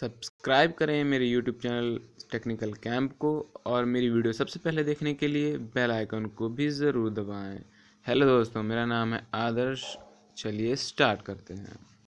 Subscribe करें मेरे YouTube channel technical camp को और मेरी वीडियो सबसे पहले देखने के लिए बेल आइकन को भी ज़रूर दबाएँ। हेलो दोस्तों, मेरा नाम है आदर्श। चलिए स्टार्ट करते हैं।